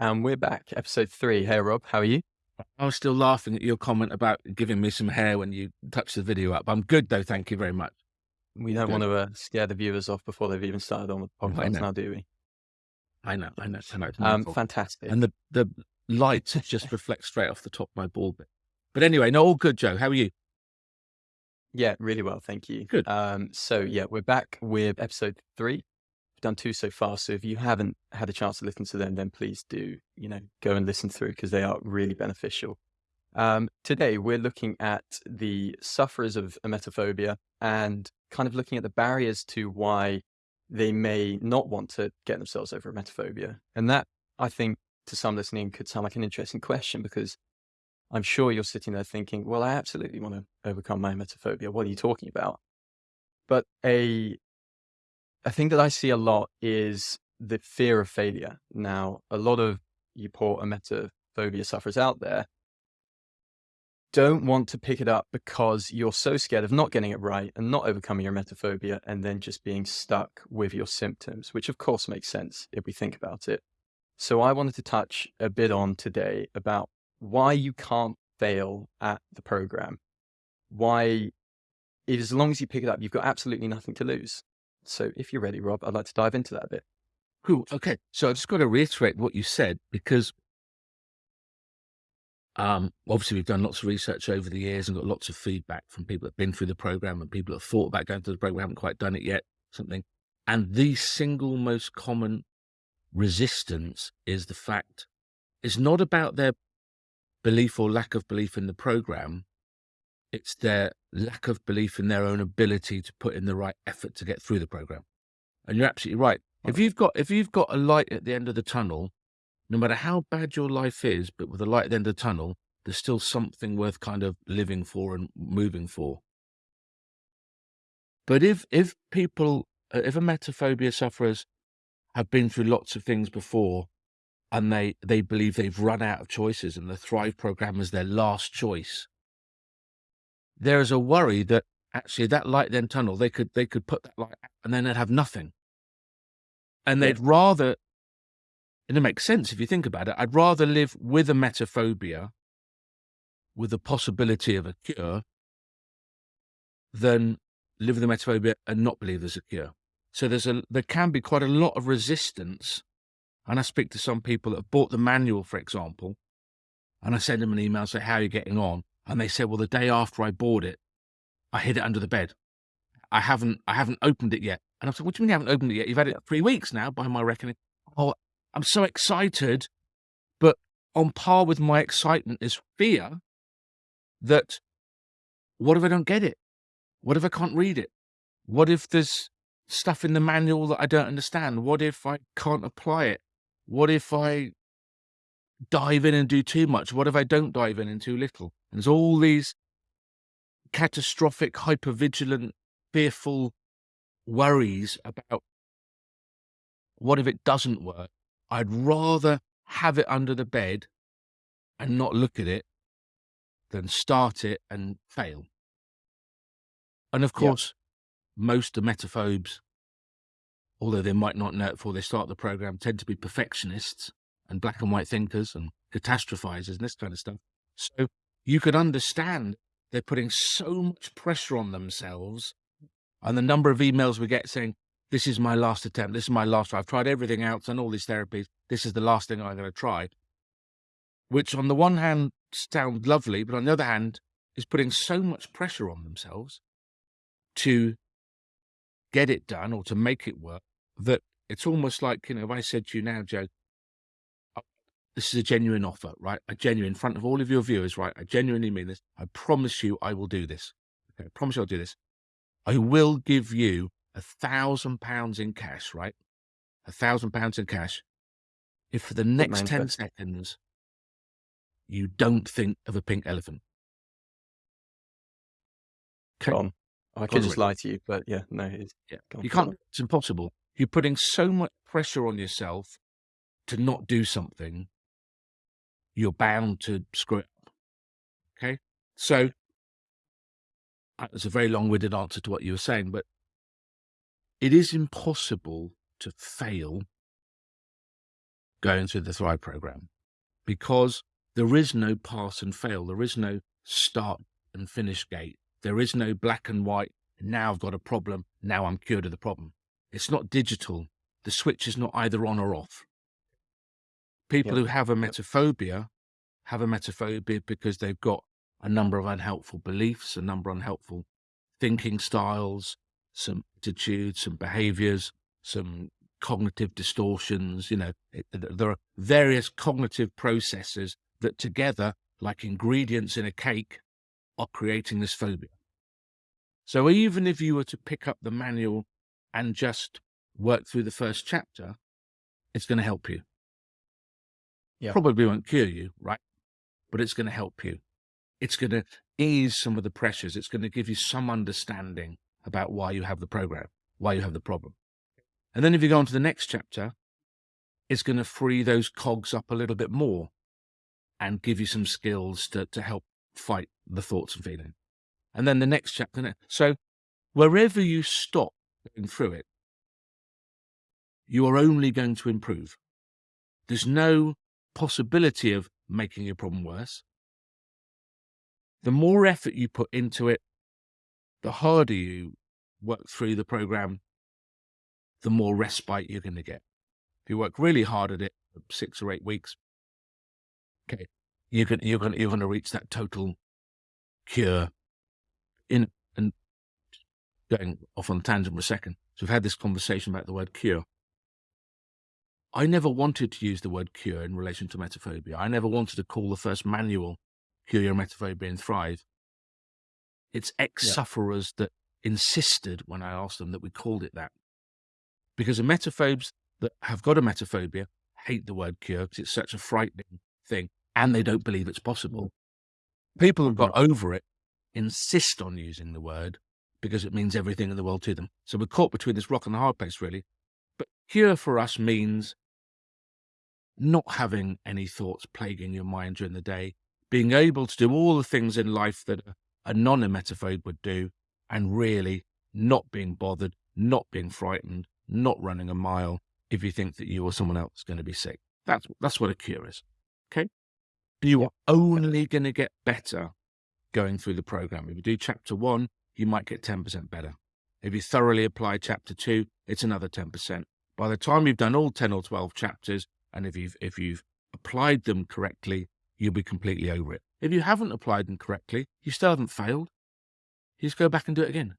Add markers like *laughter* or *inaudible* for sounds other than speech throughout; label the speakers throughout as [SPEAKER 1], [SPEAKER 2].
[SPEAKER 1] And we're back, episode three. Hey, Rob, how are you?
[SPEAKER 2] I was still laughing at your comment about giving me some hair when you touched the video up. I'm good though, thank you very much.
[SPEAKER 1] We don't good. want to uh, scare the viewers off before they've even started on the podcast now, do we?
[SPEAKER 2] I know, I know, I know.
[SPEAKER 1] Um, fantastic.
[SPEAKER 2] And the, the light just reflects straight off the top of my ball bit. But anyway, no, all good, Joe. How are you?
[SPEAKER 1] Yeah, really well, thank you.
[SPEAKER 2] Good.
[SPEAKER 1] Um, so yeah, we're back with episode three done two so far. So if you haven't had a chance to listen to them, then please do, you know, go and listen through because they are really beneficial. Um, today, we're looking at the sufferers of emetophobia and kind of looking at the barriers to why they may not want to get themselves over emetophobia. And that, I think, to some listening, could sound like an interesting question because I'm sure you're sitting there thinking, well, I absolutely want to overcome my emetophobia. What are you talking about? But a a thing that I see a lot is the fear of failure. Now, a lot of you poor emetophobia sufferers out there don't want to pick it up because you're so scared of not getting it right and not overcoming your emetophobia and then just being stuck with your symptoms, which of course makes sense if we think about it. So I wanted to touch a bit on today about why you can't fail at the program. Why, as long as you pick it up, you've got absolutely nothing to lose. So if you're ready, Rob, I'd like to dive into that a bit.
[SPEAKER 2] Cool. Okay. So I've just got to reiterate what you said because um, obviously we've done lots of research over the years and got lots of feedback from people that have been through the program and people that have thought about going to the program, We haven't quite done it yet, something. And the single most common resistance is the fact it's not about their belief or lack of belief in the program. It's their lack of belief in their own ability to put in the right effort to get through the program. And you're absolutely right. If you've got if you've got a light at the end of the tunnel, no matter how bad your life is, but with a light at the end of the tunnel, there's still something worth kind of living for and moving for. But if if people uh, if emetophobia sufferers have been through lots of things before and they they believe they've run out of choices and the Thrive program is their last choice, there is a worry that actually that light then tunnel they could they could put that light out and then they'd have nothing. And they'd yeah. rather and it makes sense if you think about it i'd rather live with emetophobia with the possibility of a cure than live with emetophobia and not believe there's a cure. So there's a there can be quite a lot of resistance and i speak to some people that have bought the manual for example and i send them an email and say how are you getting on and they said, well, the day after I bought it, I hid it under the bed. I haven't, I haven't opened it yet. And I said, what do you mean you haven't opened it yet? You've had it three weeks now, by my reckoning. Oh, I'm so excited. But on par with my excitement is fear that what if I don't get it? What if I can't read it? What if there's stuff in the manual that I don't understand? What if I can't apply it? What if I dive in and do too much? What if I don't dive in and too little? And there's all these catastrophic, hypervigilant, fearful worries about what if it doesn't work? I'd rather have it under the bed and not look at it than start it and fail. And of course, yeah. most emetophobes, although they might not know it before they start the program, tend to be perfectionists and black and white thinkers and catastrophizers and this kind of stuff. So you could understand they're putting so much pressure on themselves. And the number of emails we get saying, this is my last attempt. This is my last. I've tried everything else and all these therapies. This is the last thing I'm going to try. Which on the one hand sounds lovely, but on the other hand is putting so much pressure on themselves to get it done or to make it work that it's almost like, you know, if I said to you now, Joe, this is a genuine offer, right? A genuine in front of all of your viewers, right? I genuinely mean this. I promise you I will do this. Okay, I promise you I'll do this. I will give you a thousand pounds in cash, right? A thousand pounds in cash. If for the next 10 seconds you don't think of a pink elephant.
[SPEAKER 1] Okay. On. I could just lie to you, but yeah, no, it's,
[SPEAKER 2] yeah. you can't, it's impossible. You're putting so much pressure on yourself to not do something you're bound to screw it up. Okay. So uh, that's a very long winded answer to what you were saying, but it is impossible to fail going through the Thrive program because there is no pass and fail. There is no start and finish gate. There is no black and white. Now I've got a problem. Now I'm cured of the problem. It's not digital. The switch is not either on or off. People who have emetophobia have emetophobia because they've got a number of unhelpful beliefs, a number of unhelpful thinking styles, some attitudes, some behaviors, some cognitive distortions. You know, it, there are various cognitive processes that together, like ingredients in a cake, are creating this phobia. So even if you were to pick up the manual and just work through the first chapter, it's going to help you. Yeah. Probably won't cure you, right? But it's going to help you. It's going to ease some of the pressures. It's going to give you some understanding about why you have the program, why you have the problem. And then if you go on to the next chapter, it's going to free those cogs up a little bit more and give you some skills to, to help fight the thoughts and feelings. And then the next chapter. So wherever you stop going through it, you are only going to improve. There's no possibility of making your problem worse. The more effort you put into it, the harder you work through the program, the more respite you're going to get. If you work really hard at it six or eight weeks, okay, you're going you're you're going to reach that total cure. In and going off on a tangent for a second. So we've had this conversation about the word cure. I never wanted to use the word cure in relation to emetophobia. I never wanted to call the first manual Cure Your Emetophobia and Thrive. It's ex-sufferers yeah. that insisted when I asked them that we called it that. Because emetophobes that have got emetophobia hate the word cure because it's such a frightening thing and they don't believe it's possible. People who've got mm-hmm. over it insist on using the word because it means everything in the world to them. So we're caught between this rock and the hard place, really. Cure for us means not having any thoughts plaguing your mind during the day, being able to do all the things in life that a non emetophobe would do, and really not being bothered, not being frightened, not running a mile if you think that you or someone else is going to be sick. That's, that's what a cure is. Okay. You are only going to get better going through the program. If you do chapter one, you might get 10% better. If you thoroughly apply chapter two, it's another 10%. By the time you've done all 10 or 12 chapters, and if you've, if you've applied them correctly, you'll be completely over it. If you haven't applied them correctly, you still haven't failed. You just go back and do it again.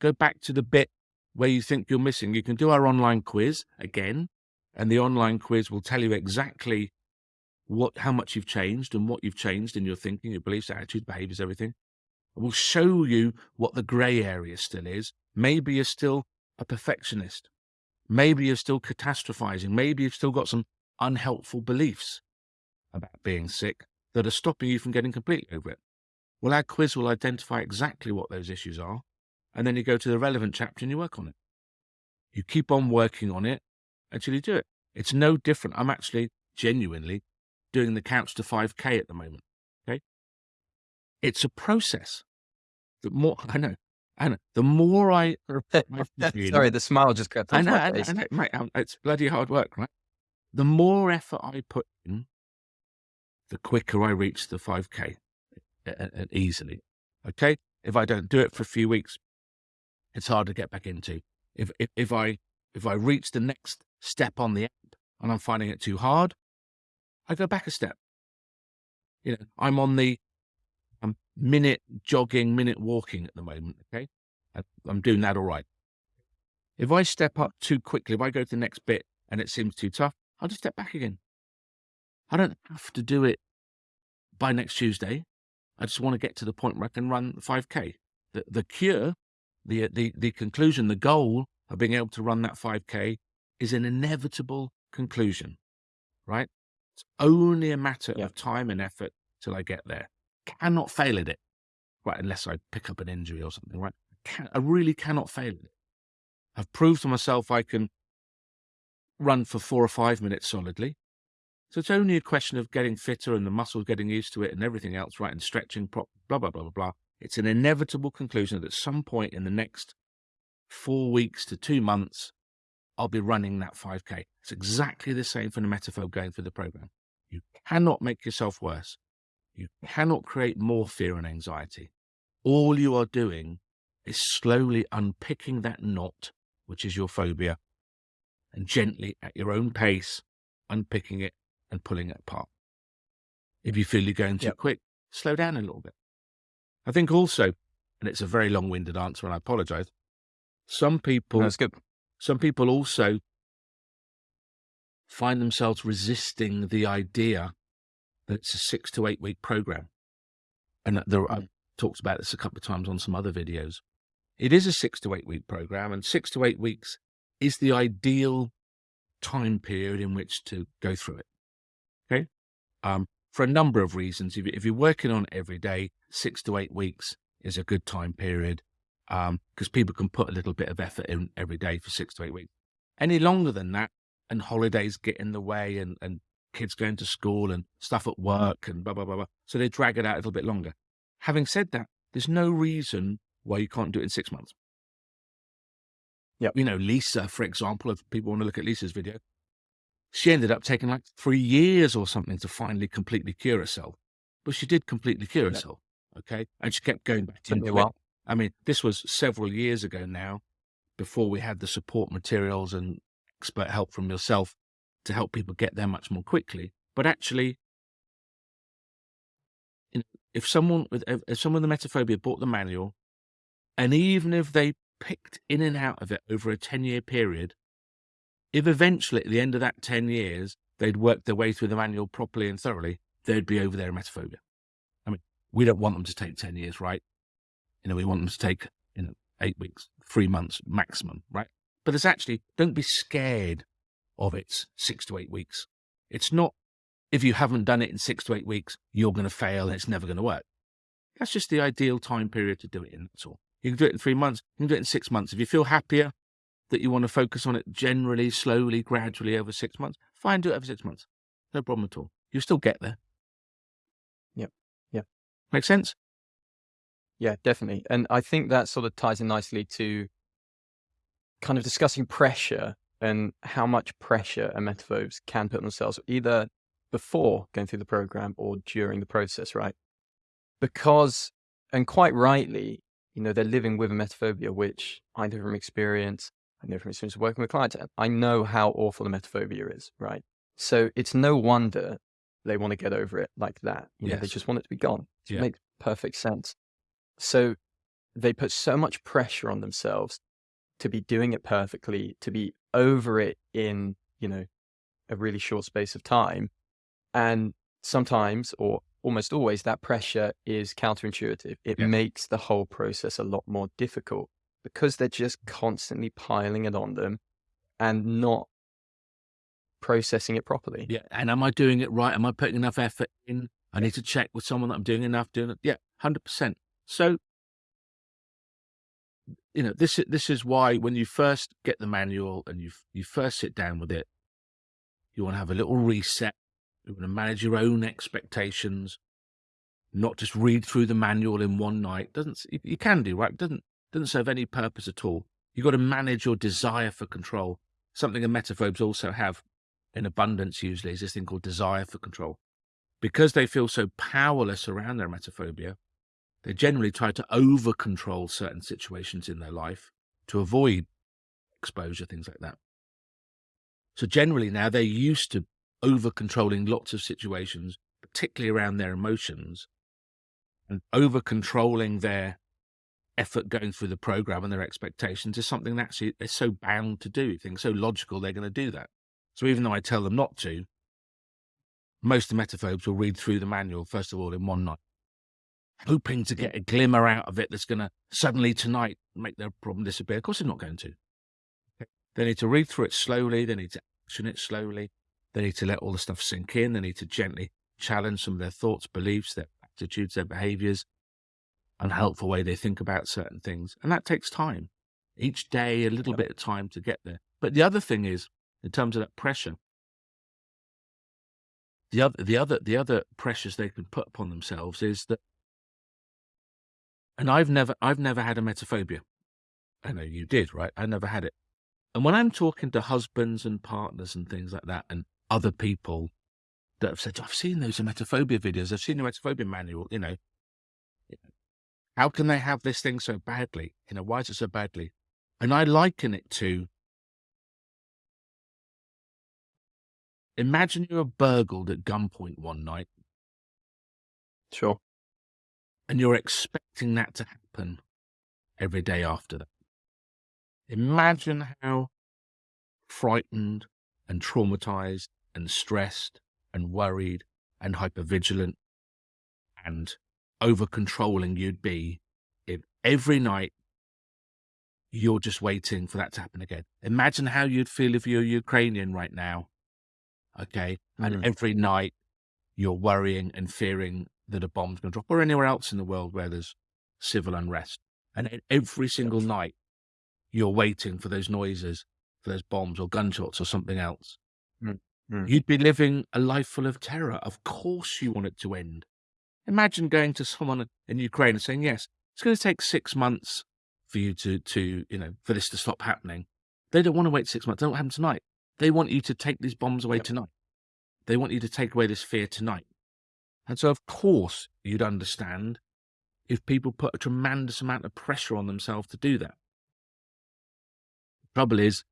[SPEAKER 2] Go back to the bit where you think you're missing. You can do our online quiz again, and the online quiz will tell you exactly what, how much you've changed and what you've changed in your thinking, your beliefs, attitudes, behaviors, everything. It will show you what the grey area still is. Maybe you're still a perfectionist. Maybe you're still catastrophizing. Maybe you've still got some unhelpful beliefs about being sick that are stopping you from getting completely over it. Well, our quiz will identify exactly what those issues are, and then you go to the relevant chapter and you work on it. You keep on working on it until you do it. It's no different. I'm actually genuinely doing the Couch to 5K at the moment. Okay. It's a process. The more, *laughs* I know, Know, the more I. *laughs*
[SPEAKER 1] Sorry, the smile just got.
[SPEAKER 2] I know, I know, I know, mate, it's bloody hard work, right? The more effort I put in, the quicker I reach the 5K and easily. Okay. If I don't do it for a few weeks, it's hard to get back into. If, if, if I, if I reach the next step on the app and I'm finding it too hard, I go back a step. You know, I'm on the um, minute jogging, minute walking at the moment. Okay. I'm doing that all right. If I step up too quickly, if I go to the next bit and it seems too tough, I'll just step back again. I don't have to do it by next Tuesday. I just want to get to the point where I can run 5K. The, the cure, the, the, the conclusion, the goal of being able to run that 5K is an inevitable conclusion, right? It's only a matter yeah. of time and effort till I get there. Cannot fail at it, right? Unless I pick up an injury or something, right? Can, I really cannot fail at it. I've proved to myself I can run for four or five minutes solidly. So it's only a question of getting fitter and the muscles getting used to it and everything else, right? And stretching, blah, blah, blah, blah, blah. It's an inevitable conclusion that at some point in the next four weeks to two months, I'll be running that 5K. It's exactly the same for the emetophobe going through the program. You cannot make yourself worse. You cannot create more fear and anxiety. All you are doing is slowly unpicking that knot, which is your phobia, and gently at your own pace, unpicking it and pulling it apart. If you feel you're going too yep. quick, slow down a little bit. I think also, and it's a very long winded answer, and I apologize. Some people,
[SPEAKER 1] That's good.
[SPEAKER 2] Some people also find themselves resisting the idea it's a six to eight week program. And there, I've talked about this a couple of times on some other videos. It is a six to eight week program, and six to eight weeks is the ideal time period in which to go through it. Okay. Um, for a number of reasons. If, if, you're working on it every day, six to eight weeks is a good time period because um, people can put a little bit of effort in every day for six to eight weeks. Any longer than that, and holidays get in the way, and, and kids going to school and stuff at work and blah, blah, blah, blah. So they drag it out a little bit longer. Having said that, there's no reason why you can't do it in six months.
[SPEAKER 1] Yeah.
[SPEAKER 2] You know, Lisa, for example, if people want to look at Lisa's video, she ended up taking like three years or something to finally completely cure herself. But she did completely cure herself. Okay. And she kept going back into well. I mean, this was several years ago now, before we had the support materials and expert help from yourself to help people get there much more quickly. But actually, if someone with if someone with emetophobia bought the manual, and even if they picked in and out of it over a ten year period, if eventually at the end of that ten years they'd worked their way through the manual properly and thoroughly, they'd be over their emetophobia. I mean, we don't want them to take ten years, right? You know, we want them to take, you know, eight weeks, three months maximum, right? But it's actually, don't be scared of its six to eight weeks. It's not, if you haven't done it in six to eight weeks, you're going to fail and it's never going to work. That's just the ideal time period to do it in. That's all. You can do it in three months. You can do it in six months. If you feel happier that you want to focus on it generally, slowly, gradually over six months, fine, do it over six months. No problem at all. You'll still get there.
[SPEAKER 1] Yep. Yeah.
[SPEAKER 2] Make sense?
[SPEAKER 1] Yeah, definitely. And I think that sort of ties in nicely to kind of discussing pressure and how much pressure emetophobes can put on themselves, either before going through the program or during the process, right? Because, and quite rightly, you know, they're living with emetophobia, which I know from experience, I know from experience working with clients, I know how awful emetophobia is, right? So it's no wonder they want to get over it like that. You know, yes. they just want it to be gone. It yeah. makes perfect sense. So they put so much pressure on themselves to be doing it perfectly, to be over it in, you know, a really short space of time. And sometimes, or almost always, that pressure is counterintuitive. It makes the whole process a lot more difficult because they're just constantly piling it on them and not processing it properly.
[SPEAKER 2] Yeah. And am I doing it right? Am I putting enough effort in? I need to check with someone that I'm doing enough doing it. Yeah, 100%. So, you know, this is this is why when you first get the manual and you you first sit down with it, you want to have a little reset. You want to manage your own expectations, not just read through the manual in one night. Doesn't you can do right? Doesn't doesn't serve any purpose at all. You've got to manage your desire for control. Something emetophobes also have in abundance usually is this thing called desire for control. Because they feel so powerless around their emetophobia, they generally try to over control certain situations in their life to avoid exposure, things like that. So generally now they're used to over controlling lots of situations, particularly around their emotions, and over controlling their effort going through the program and their expectations is something that actually they're so bound to do. Things so logical, they're going to do that. So even though I tell them not to, most the emetophobes will read through the manual, first of all, in one night hoping to get a glimmer out of it that's going to suddenly tonight make their problem disappear. Of course, they're not going to. They need to read through it slowly. They need to action it slowly. They need to let all the stuff sink in. They need to gently challenge some of their thoughts, beliefs, their attitudes, their behaviors, unhelpful way they think about certain things. And that takes time. Each day, a little bit of time to get there. But the other thing is, in terms of that pressure, the other, the other, the other pressures they can put upon themselves is that and I've never, I've never had emetophobia. I know you did, right? I never had it. And when I'm talking to husbands and partners and things like that, and other people that have said, I've seen those emetophobia videos, I've seen the emetophobia manual, you know, how can they have this thing so badly? You know, why is it so badly? And I liken it to imagine you were burgled at gunpoint one night.
[SPEAKER 1] Sure.
[SPEAKER 2] And you're expecting that to happen every day after that. Imagine how frightened and traumatized and stressed and worried and hypervigilant and over controlling you'd be if every night you're just waiting for that to happen again. Imagine how you'd feel if you're Ukrainian right now. Okay. And
[SPEAKER 1] Mm.
[SPEAKER 2] every night you're worrying and fearing that a bomb's going to drop or anywhere else in the world where there's civil unrest. And every single night you're waiting for those noises, for those bombs or gunshots or something else.
[SPEAKER 1] Mm. Mm.
[SPEAKER 2] You'd be living a life full of terror. Of course you want it to end. Imagine going to someone in Ukraine and saying, yes, it's going to take six months for you to, to, you know, for this to stop happening. They don't want to wait six months. They don't happen tonight. They want you to take these bombs away
[SPEAKER 1] Yep.
[SPEAKER 2] tonight. They want you to take away this fear tonight. And so, of course, you'd understand if people put a tremendous amount of pressure on themselves to do that. The trouble is,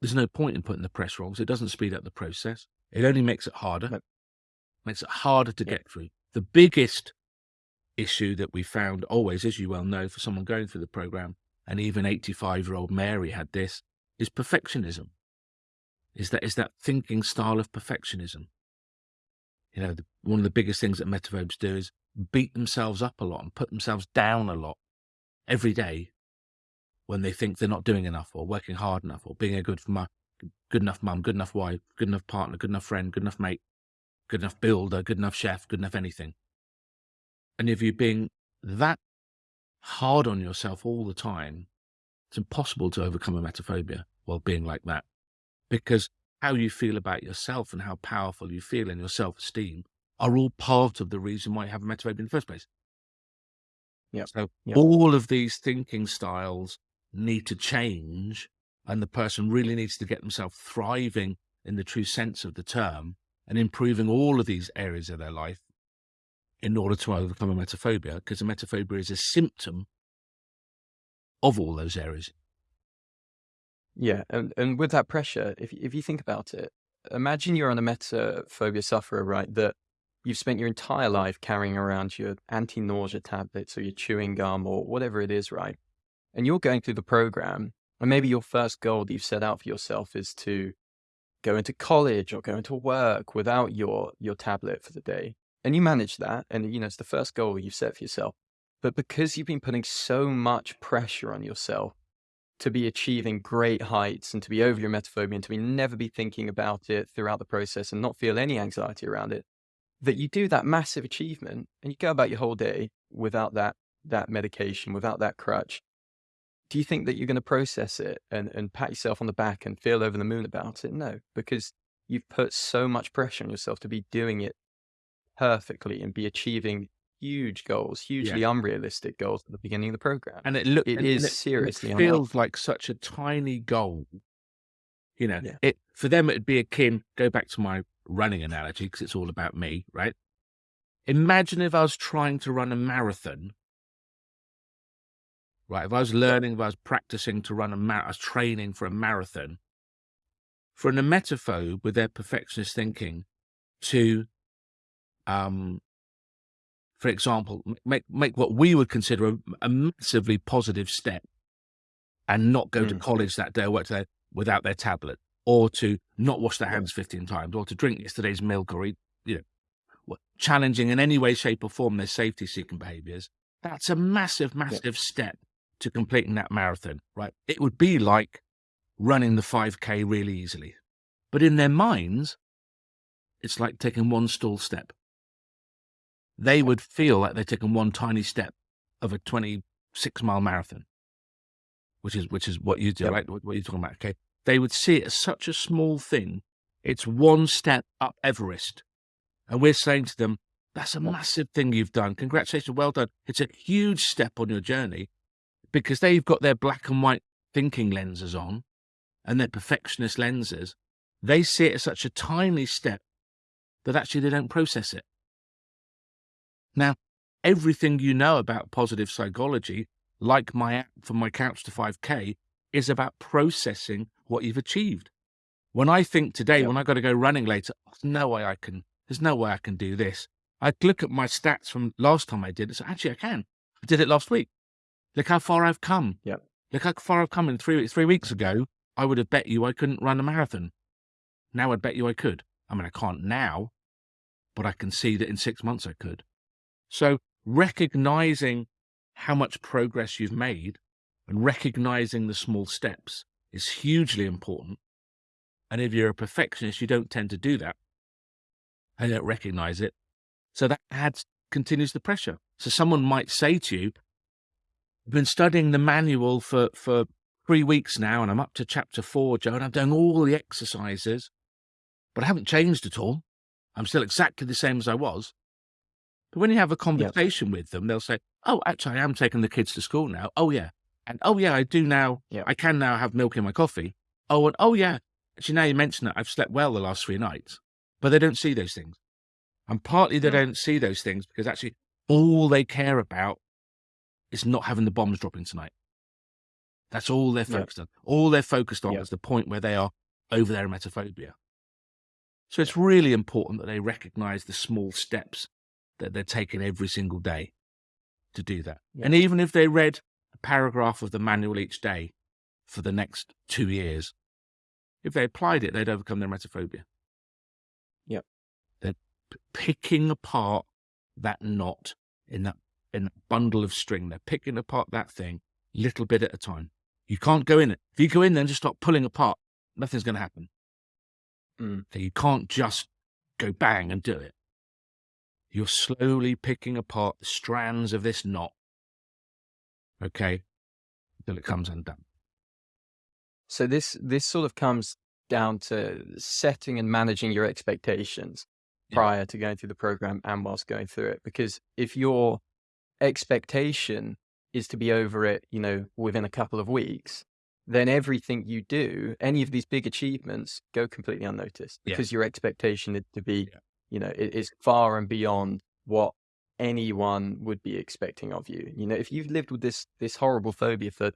[SPEAKER 2] there's no point in putting the pressure on because it doesn't speed up the process. It only makes it harder,
[SPEAKER 1] Nope.
[SPEAKER 2] makes it harder to
[SPEAKER 1] Yeah.
[SPEAKER 2] get through. The biggest issue that we found always, as you well know, for someone going through the program, and even 85 year old Mary had this, is perfectionism. Is that is that thinking style of perfectionism? You know, the, one of the biggest things that emetophobes do is beat themselves up a lot and put themselves down a lot every day when they think they're not doing enough or working hard enough or being a good mu- good enough mum, good enough wife, good enough partner, good enough friend, good enough mate, good enough builder, good enough chef, good enough anything. And if you're being that hard on yourself all the time, it's impossible to overcome emetophobia while being like that. Because how you feel about yourself and how powerful you feel in your self esteem are all part of the reason why you have emetophobia in the first place.
[SPEAKER 1] Yep.
[SPEAKER 2] So
[SPEAKER 1] Yep.
[SPEAKER 2] all of these thinking styles need to change, and the person really needs to get themselves thriving in the true sense of the term and improving all of these areas of their life in order to overcome emetophobia, because emetophobia is a symptom of all those areas.
[SPEAKER 1] Yeah, and and with that pressure, if if you think about it, imagine you're on a metaphobia sufferer, right? That you've spent your entire life carrying around your anti-nausea tablets or your chewing gum or whatever it is, right? And you're going through the program, and maybe your first goal that you've set out for yourself is to go into college or go into work without your your tablet for the day. And you manage that, and you know it's the first goal you've set for yourself. But because you've been putting so much pressure on yourself to be achieving great heights and to be over your emetophobia and to be never be thinking about it throughout the process and not feel any anxiety around it, that you do that massive achievement and you go about your whole day without that that medication, without that crutch. Do you think that you're going to process it and, and pat yourself on the back and feel over the moon about it? No, because you've put so much pressure on yourself to be doing it perfectly and be achieving huge goals, hugely unrealistic goals at the beginning of the program.
[SPEAKER 2] and it look
[SPEAKER 1] It
[SPEAKER 2] and-
[SPEAKER 1] is
[SPEAKER 2] and
[SPEAKER 1] seriously
[SPEAKER 2] it feels like such a tiny goal. You know
[SPEAKER 1] Yeah.
[SPEAKER 2] it for them it'd be akin go back to my running analogy because it's all about me right? Imagine if i was trying to run a marathon. Right if i was learning if i was practicing to run a mar- i was training for a marathon. For an emetophobe with their perfectionist thinking to um for example, make make what we would consider a, a massively positive step, and not go to
[SPEAKER 1] Mm.
[SPEAKER 2] college that day or work there without their tablet, or to not wash their hands fifteen times, or to drink yesterday's milk, or eat, you know, challenging in any way, shape, or form their safety-seeking behaviors. That's a massive, massive step to completing that marathon, right? It would be like running the five k really easily, but in their minds, it's like taking one stall step they would feel like they're taking one tiny step of a 26 mile marathon, which is which is what you do,
[SPEAKER 1] Yep.
[SPEAKER 2] right? What, what you're talking about. Okay, they would see it as such a small thing. It's one step up Everest, and we're saying to them, "That's a massive thing you've done. Congratulations, well done. It's a huge step on your journey." Because they've got their black and white thinking lenses on, and their perfectionist lenses, they see it as such a tiny step that actually they don't process it. Now, everything you know about positive psychology, like my app for my couch to 5K, is about processing what you've achieved. When I think today, yep. when I've got to go running later, there's no way I can, there's no way I can do this. I look at my stats from last time I did it. So actually, I can. I did it last week. Look how far I've come.
[SPEAKER 1] Yep.
[SPEAKER 2] Look how far I've come in three three weeks ago. I would have bet you I couldn't run a marathon. Now I'd bet you I could. I mean, I can't now, but I can see that in six months I could. So recognizing how much progress you've made and recognizing the small steps is hugely important. And if you're a perfectionist, you don't tend to do that. I don't recognize it. So that adds, continues the pressure. So someone might say to you, I've been studying the manual for, for three weeks now, and I'm up to chapter four, Joe, and I'm doing all the exercises, but I haven't changed at all. I'm still exactly the same as I was. But when you have a conversation yep. with them, they'll say, Oh, actually, I am taking the kids to school now. Oh, yeah. And oh, yeah, I do now. Yep. I can now have milk in my coffee. Oh, and oh, yeah. Actually, now you mention it, I've slept well the last three nights. But they don't see those things. And partly they mm. don't see those things because actually all they care about is not having the bombs dropping tonight. That's all they're focused on. All they're focused on is the point where they are over their emetophobia. So it's really important that they recognize the small steps that they're taking every single day to do that. And even if they read a paragraph of the manual each day for the next two years, if they applied it, they'd overcome their emetophobia.
[SPEAKER 1] Yep.
[SPEAKER 2] They're picking apart that knot in that in a bundle of string. They're picking apart that thing little bit at a time. You can't go in it. If you go in there and just start pulling apart, nothing's going to happen. Mm. So you can't just go bang and do it. You're slowly picking apart the strands of this knot. Okay. Until it comes undone.
[SPEAKER 1] So this this sort of comes down to setting and managing your expectations prior to going through the program and whilst going through it. Because if your expectation is to be over it, you know, within a couple of weeks, then everything you do, any of these big achievements, go completely unnoticed because yeah. your expectation is to be, yeah. You know, it is far and beyond what anyone would be expecting of you. You know, if you've lived with this this horrible phobia for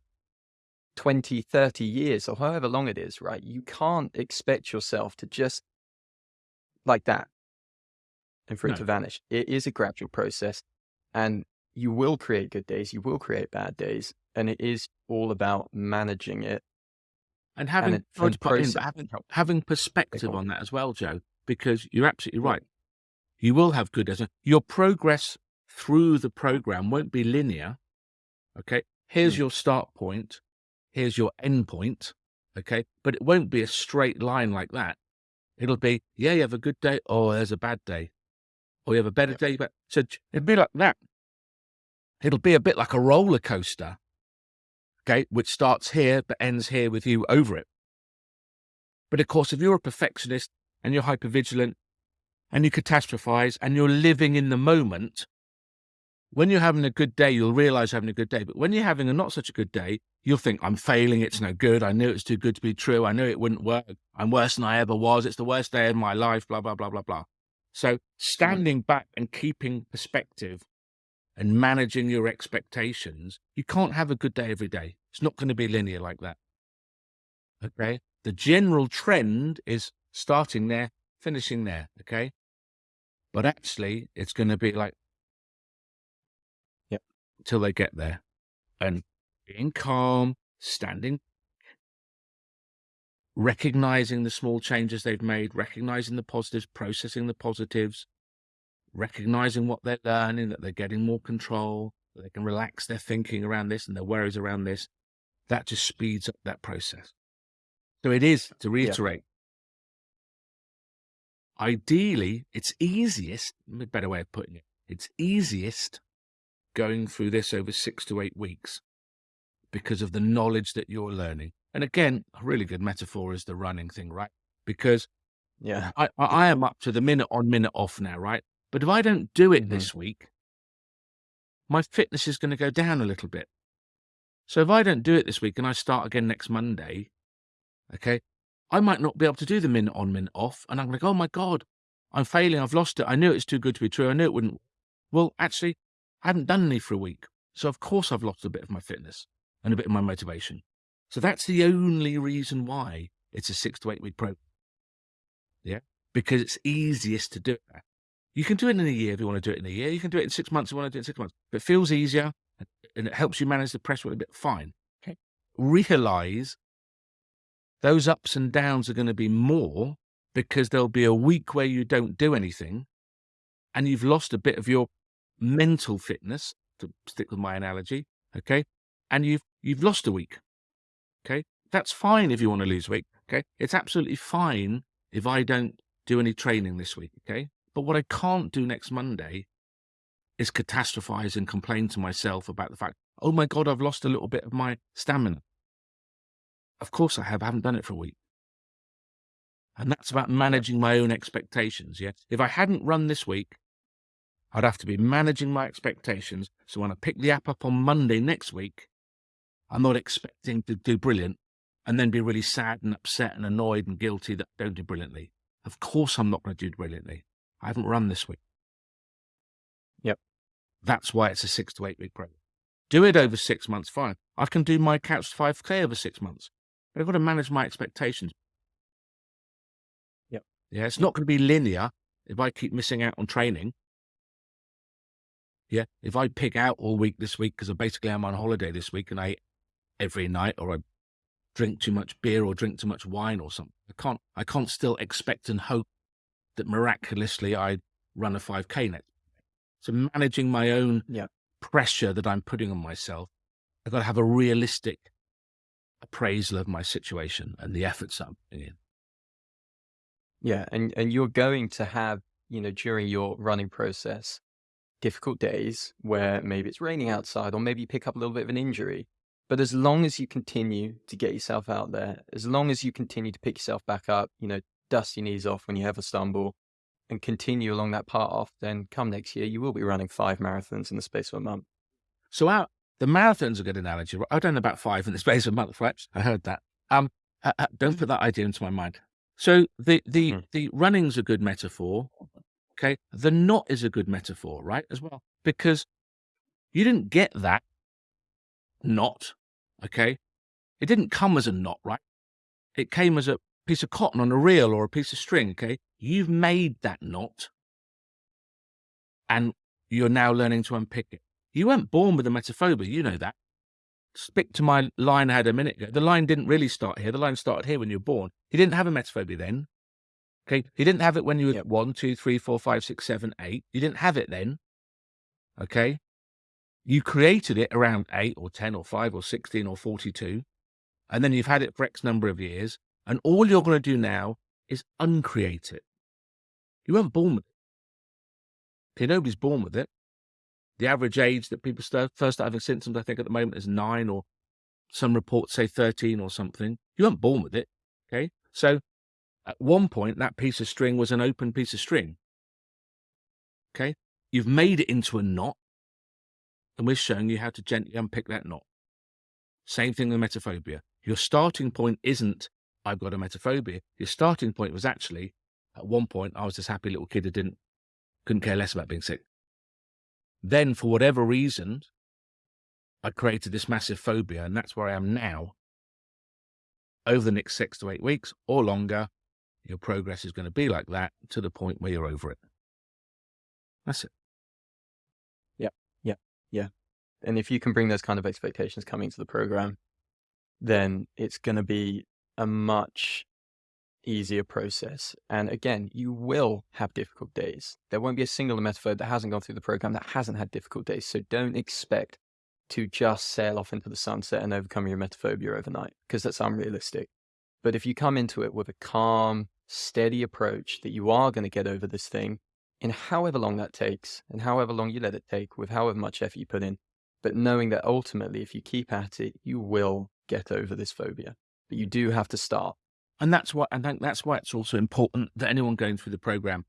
[SPEAKER 1] 20, 30 years or however long it is, right? You can't expect yourself to just like that and for no. it to vanish. It is a gradual process and you will create good days, you will create bad days, and it is all about managing it.
[SPEAKER 2] And having, and it, and in, having, having perspective on that as well, Joe, because you're absolutely right. You will have good days. Your progress through the program won't be linear. Okay. Here's your start point. Here's your end point. Okay. But it won't be a straight line like that. It'll be, yeah, you have a good day. Oh, there's a bad day. Or you have a better day. But so it'd be like that. It'll be a bit like a roller coaster, okay, which starts here but ends here with you over it. But of course, if you're a perfectionist and you're hypervigilant and you catastrophize and you're living in the moment, when you're having a good day, you'll realize you're having a good day. But when you're having a not such a good day, you'll think, I'm failing. It's no good. I knew it's too good to be true. I knew it wouldn't work. I'm worse than I ever was. It's the worst day of my life, blah, blah, blah, blah, blah. So standing back and keeping perspective and managing your expectations, you can't have a good day every day. It's not going to be linear like that. Okay. The general trend is starting there, finishing there. Okay. But actually, it's going to be like,
[SPEAKER 1] yep,
[SPEAKER 2] till they get there and being calm, standing, recognizing the small changes they've made, recognizing the positives, processing the positives, recognizing what they're learning, that they're getting more control, that they can relax their thinking around this and their worries around this, that just speeds up that process. So it is, to reiterate. Ideally, it's easiest, a better way of putting it, it's easiest going through this over six to eight weeks because of the knowledge that you're learning. And again, a really good metaphor is the running thing, right? Because
[SPEAKER 1] yeah,
[SPEAKER 2] I, I am up to the minute on, minute off now, right? But if I don't do it mm-hmm. this week, my fitness is going to go down a little bit. So if I don't do it this week and I start again next Monday, Okay. I might not be able to do the minute on, minute off. And I'm like, oh my God, I'm failing. I've lost it. I knew it's too good to be true. I knew it wouldn't. Well, actually, I haven't done any for a week. So of course I've lost a bit of my fitness and a bit of my motivation. So that's the only reason why it's a six to eight week program. Yeah. Because it's easiest to do it. You can do it in a year if you want to do it in a year. You can do it in six months if you want to do it in six months. If it feels easier and it helps you manage the pressure a bit, fine. Okay. Realize those ups and downs are going to be more because there'll be a week where you don't do anything and you've lost a bit of your mental fitness, to stick with my analogy, okay? And you've you've lost a week. Okay? That's fine if you want to lose weight. Okay? It's absolutely fine if I don't do any training this week. Okay? But what I can't do next Monday is catastrophize and complain to myself about the fact, oh my God, I've lost a little bit of my stamina. Of course I have. I haven't done it for a week. And that's about managing my own expectations. Yeah. If I hadn't run this week, I'd have to be managing my expectations. So when I pick the app up on Monday next week, I'm not expecting to do brilliant and then be really sad and upset and annoyed and guilty that I don't do brilliantly. Of course, I'm not going to do brilliantly. I haven't run this week.
[SPEAKER 1] Yep.
[SPEAKER 2] That's why it's a six to eight week program. Do it over six months, fine. I can do my couch 5K over six months. I've got to manage my expectations.
[SPEAKER 1] Yep.
[SPEAKER 2] Yeah, it's not going to be linear if I keep missing out on training. Yeah, if I pick out all week this week because basically I'm on holiday this week and I every night or I drink too much beer or drink too much wine or something. I can't, I can't still expect and hope that miraculously I run a 5K net. So managing my own
[SPEAKER 1] yeah.
[SPEAKER 2] pressure that I'm putting on myself, I've got to have a realistic appraisal of my situation and the efforts I'm putting in.
[SPEAKER 1] Yeah. And, and you're going to have, you know, during your running process, difficult days where maybe it's raining outside or maybe you pick up a little bit of an injury but as long as you continue to get yourself out there, as long as you continue to pick yourself back up, you know, dust your knees off when you have a stumble and continue along that path, off, then come next year, you will be running five marathons in the space of a month.
[SPEAKER 2] So our, the marathon's a good analogy. I've done about five in the *laughs* space of a month, right? I heard that. Um, uh, uh, don't put that idea into my mind. So the, the, hmm. the running's a good metaphor. Okay. The knot is a good metaphor, right? As well, because you didn't get that knot Okay. It didn't come as a knot, right? It came as a piece of cotton on a reel or a piece of string. Okay. You've made that knot and you're now learning to unpick it. You weren't born with emetophobia, You know that. Stick to my line I had a minute ago. The line didn't really start here. The line started here when you were born. He didn't have emetophobia then. Okay. He didn't have it when you were yep. one, two, three, four, five, six, seven, eight. You didn't have it then. Okay. You created it around eight or 10 or five or 16 or 42. And then you've had it for X number of years. And all you're going to do now is uncreate it. You weren't born with it. Okay, nobody's born with it. The average age that people start, first start having symptoms, I think at the moment is nine or some reports say 13 or something. You weren't born with it. Okay. So at one point, that piece of string was an open piece of string. Okay. You've made it into a knot and we're showing you how to gently unpick that knot. Same thing with emetophobia. Your starting point isn't, I've got emetophobia. Your starting point was actually, at one point, I was this happy little kid who didn't, couldn't care less about being sick. Then, for whatever reason, I created this massive phobia, and that's where I am now. Over the next six to eight weeks or longer, your progress is going to be like that to the point where you're over it. That's it.
[SPEAKER 1] Yeah. Yeah, yeah. And if you can bring those kind of expectations coming to the program, then it's going to be a much easier process. And again, you will have difficult days. There won't be a single emetophobe that hasn't gone through the program that hasn't had difficult days. So don't expect to just sail off into the sunset and overcome your emetophobia overnight because that's unrealistic. But if you come into it with a calm, steady approach that you are going to get over this thing in however long that takes and however long you let it take with however much effort you put in, but knowing that ultimately, if you keep at it, you will get over this phobia. But you do have to start.
[SPEAKER 2] And that's why, think that's why it's also important that anyone going through the program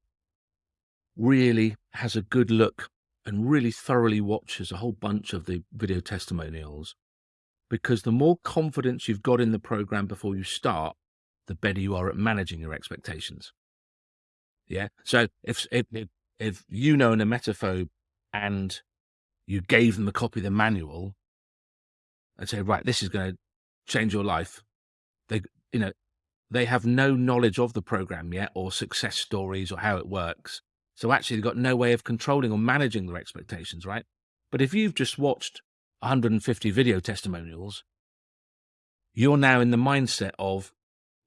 [SPEAKER 2] really has a good look and really thoroughly watches a whole bunch of the video testimonials. Because the more confidence you've got in the program before you start, the better you are at managing your expectations. Yeah. So if if if you know an emetophobe and you gave them a copy of the manual and say, right, this is going to change your life, they you know they have no knowledge of the program yet or success stories or how it works. So actually, they've got no way of controlling or managing their expectations, right? But if you've just watched 150 video testimonials, you're now in the mindset of,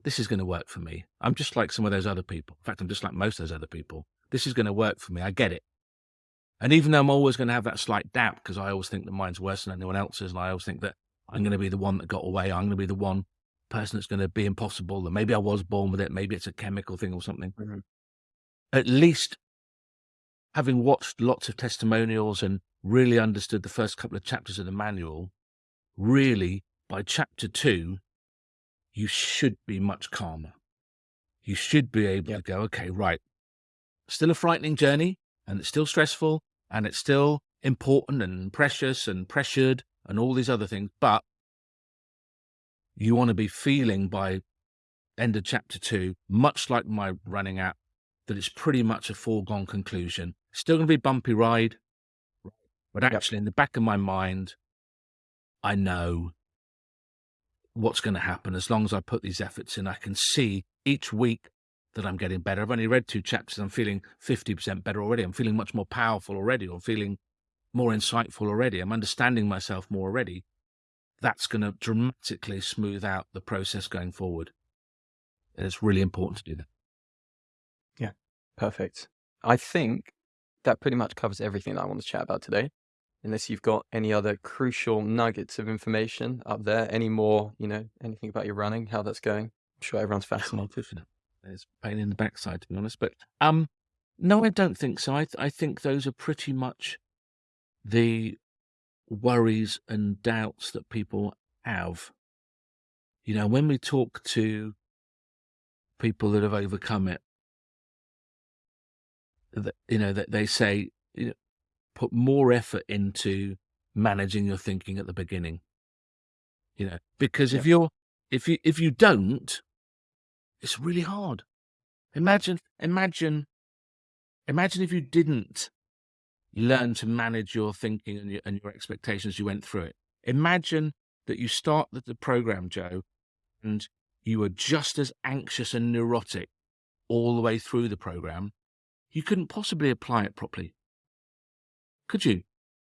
[SPEAKER 2] this is going to work for me. I'm just like some of those other people. In fact, I'm just like most of those other people. This is going to work for me. I get it. And even though I'm always going to have that slight doubt because I always think that mine's worse than anyone else's, and I always think that I'm going to be the one that got away, I'm going to be the one person that's going to be impossible, and maybe I was born with it, maybe it's a chemical thing or something. Mm-hmm. At least having watched lots of testimonials and really understood the first couple of chapters of the manual, really by chapter two, you should be much calmer. You should be able yep. to go, okay, right, still a frightening journey and it's still stressful and it's still important and precious and pressured and all these other things, but you want to be feeling by end of chapter two, much like my running app, that it's pretty much a foregone conclusion. Still going to be bumpy ride, but actually, yep. in the back of my mind, I know what's going to happen as long as I put these efforts in. I can see each week that I'm getting better. I've only read two chapters. I'm feeling 50% better already. I'm feeling much more powerful already, I'm feeling more insightful already. I'm understanding myself more already. That's going to dramatically smooth out the process going forward. And it's really important to do that.
[SPEAKER 1] Yeah, perfect. I think that pretty much covers everything that I want to chat about today. Unless you've got any other crucial nuggets of information up there, any more, you know, anything about your running, how that's going. I'm sure everyone's fascinated.
[SPEAKER 2] There's pain in the backside, to be honest. But um, no, I don't think so. I, th- I think those are pretty much the worries and doubts that people have. You know, when we talk to people that have overcome it, that you know that they say you know, put more effort into managing your thinking at the beginning you know because if you're if you if you don't it's really hard imagine imagine imagine if you didn't learn to manage your thinking and your, and your expectations you went through it imagine that you start the, the program joe and you were just as anxious and neurotic all the way through the program you couldn't possibly apply it properly. Could you?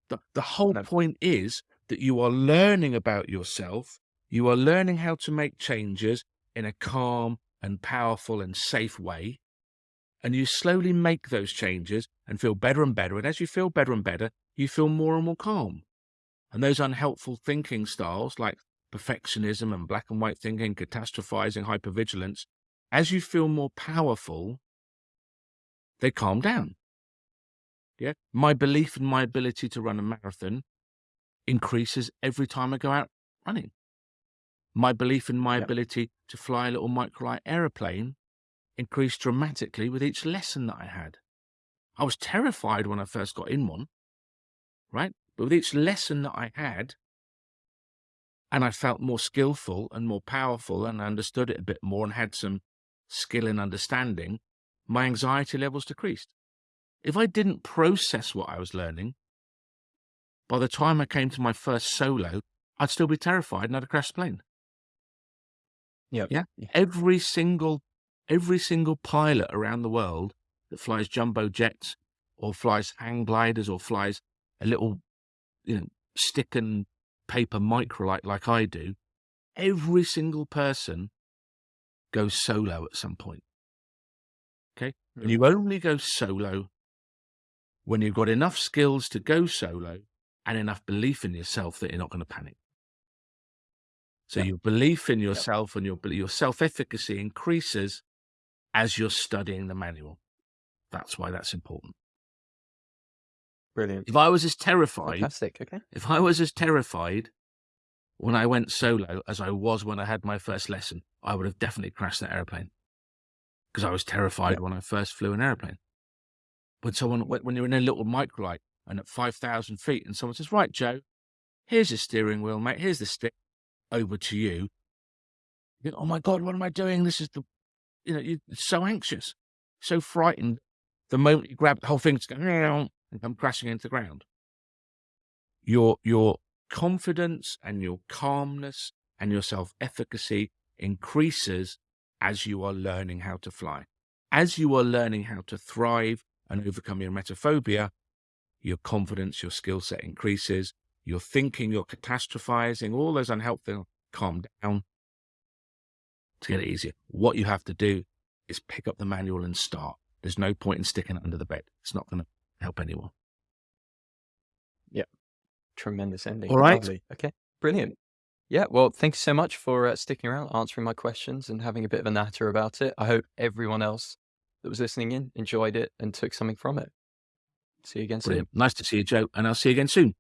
[SPEAKER 2] The, the whole no. point is that you are learning about yourself. You are learning how to make changes in a calm and powerful and safe way. And you slowly make those changes and feel better and better. And as you feel better and better, you feel more and more calm. And those unhelpful thinking styles like perfectionism and black and white thinking, catastrophizing, hypervigilance, as you feel more powerful, they calm down. Yeah. My belief in my ability to run a marathon increases every time I go out running. My belief in my ability to fly a little microlight aeroplane increased dramatically with each lesson that I had. I was terrified when I first got in one, right? But with each lesson that I had, and I felt more skillful and more powerful and understood it a bit more and had some skill and understanding, my anxiety levels decreased. If I didn't process what I was learning, by the time I came to my first solo, I'd still be terrified and I'd have crashed the plane.
[SPEAKER 1] Yep.
[SPEAKER 2] Yeah. Every single, every single pilot around the world that flies jumbo jets or flies hang gliders or flies a little, you know, stick and paper microlight like I do, every single person goes solo at some point. Okay. And you only go solo when you've got enough skills to go solo and enough belief in yourself that you're not going to panic. So your belief in yourself and your your self efficacy increases as you're studying the manual. That's why that's important.
[SPEAKER 1] Brilliant.
[SPEAKER 2] If I was as terrified,
[SPEAKER 1] Fantastic. Okay.
[SPEAKER 2] If I was as terrified when I went solo as I was when I had my first lesson, I would have definitely crashed that airplane because I was terrified yeah. when I first flew an airplane. When someone, went when you're in a little microlight and at 5,000 feet and someone says, right, Joe, here's the steering wheel, mate. Here's the stick over to you. You think, oh my God, what am I doing? This is the, you know, you're so anxious, so frightened. The moment you grab the whole thing's going and come crashing into the ground. Your, your confidence and your calmness and your self efficacy increases as you are learning how to fly. As you are learning how to thrive and overcome your emetophobia, your confidence, your skill set increases, your thinking, your catastrophizing, all those unhelpful, calm down to get it easier. What you have to do is pick up the manual and start. There's no point in sticking it under the bed. It's not going to help anyone.
[SPEAKER 1] Yeah. Tremendous ending.
[SPEAKER 2] All right.
[SPEAKER 1] Lovely. Okay. Brilliant. Yeah. Well, thank you so much for uh, sticking around, answering my questions, and having a bit of a natter about it. I hope everyone else that was listening in enjoyed it and took something from it. See you again soon.
[SPEAKER 2] Brilliant. Nice to see you, Joe, and I'll see you again soon.